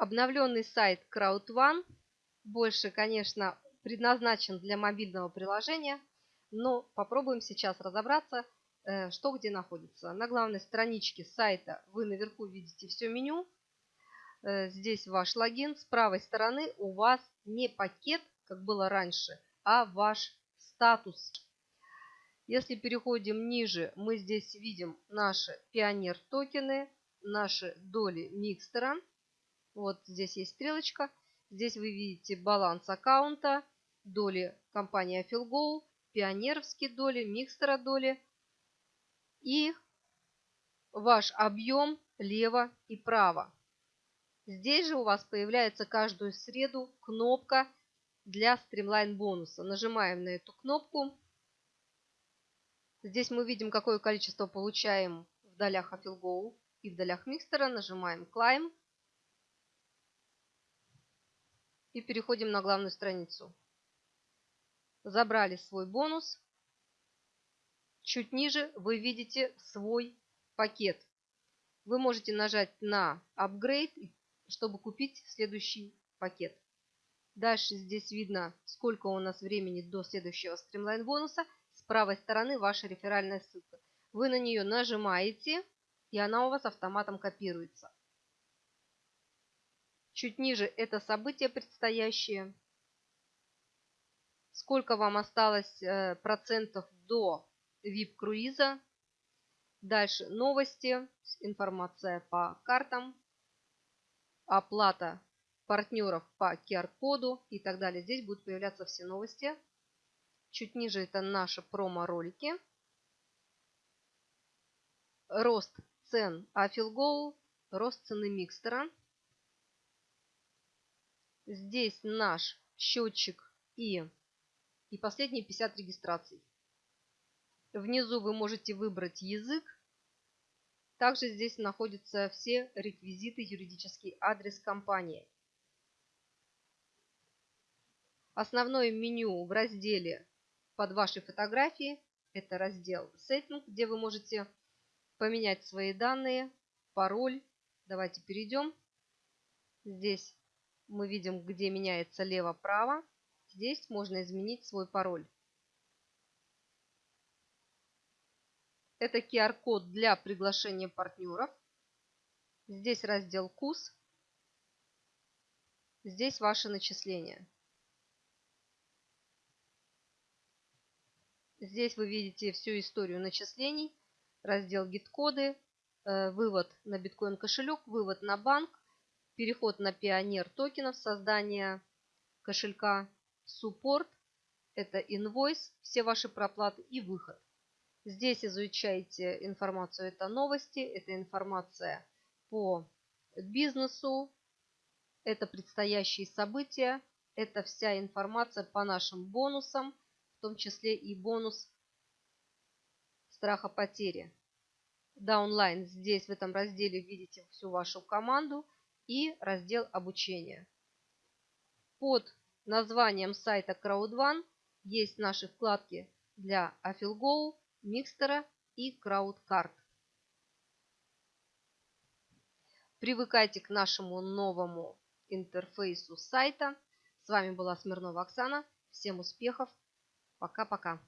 Обновленный сайт CrowdOne больше, конечно, предназначен для мобильного приложения, но попробуем сейчас разобраться, э, что где находится. На главной страничке сайта вы наверху видите все меню. Э, здесь ваш логин. С правой стороны у вас не пакет, как было раньше, а ваш статус. Если переходим ниже, мы здесь видим наши пионер токены, наши доли микстера. Вот здесь есть стрелочка. Здесь вы видите баланс аккаунта, доли компании Афилгоу, пионеровские доли, микстера доли и ваш объем лево и право. Здесь же у вас появляется каждую среду кнопка для стримлайн бонуса. Нажимаем на эту кнопку. Здесь мы видим, какое количество получаем в долях Афилгоу и в долях микстера. Нажимаем Climb. И переходим на главную страницу. Забрали свой бонус. Чуть ниже вы видите свой пакет. Вы можете нажать на Upgrade, чтобы купить следующий пакет. Дальше здесь видно, сколько у нас времени до следующего стримлайн бонуса. С правой стороны ваша реферальная ссылка. Вы на нее нажимаете, и она у вас автоматом копируется. Чуть ниже это событие предстоящее. Сколько вам осталось э, процентов до VIP-круиза. Дальше новости, информация по картам, оплата партнеров по QR-коду и так далее. Здесь будут появляться все новости. Чуть ниже это наши промо-ролики. Рост цен Афилгоу, рост цены микстера. Здесь наш счетчик и, и последние 50 регистраций. Внизу вы можете выбрать язык. Также здесь находятся все реквизиты, юридический адрес компании. Основное меню в разделе под вашей фотографией – это раздел «Сеттинг», где вы можете поменять свои данные, пароль. Давайте перейдем. Здесь мы видим, где меняется лево-право. Здесь можно изменить свой пароль. Это QR-код для приглашения партнеров. Здесь раздел КУС. Здесь ваши начисления. Здесь вы видите всю историю начислений, раздел гид-коды, э, вывод на биткоин кошелек, вывод на банк, переход на пионер токенов, создание кошелька, суппорт, это инвойс, все ваши проплаты и выход. Здесь изучайте информацию, это новости, это информация по бизнесу, это предстоящие события, это вся информация по нашим бонусам, в том числе и бонус страха потери. Даунлайн здесь в этом разделе видите всю вашу команду – и раздел обучения. Под названием сайта CrowdOne есть наши вкладки для Afilgo, Микстера и CrowdCard. Привыкайте к нашему новому интерфейсу сайта. С вами была Смирнова Оксана. Всем успехов. Пока-пока.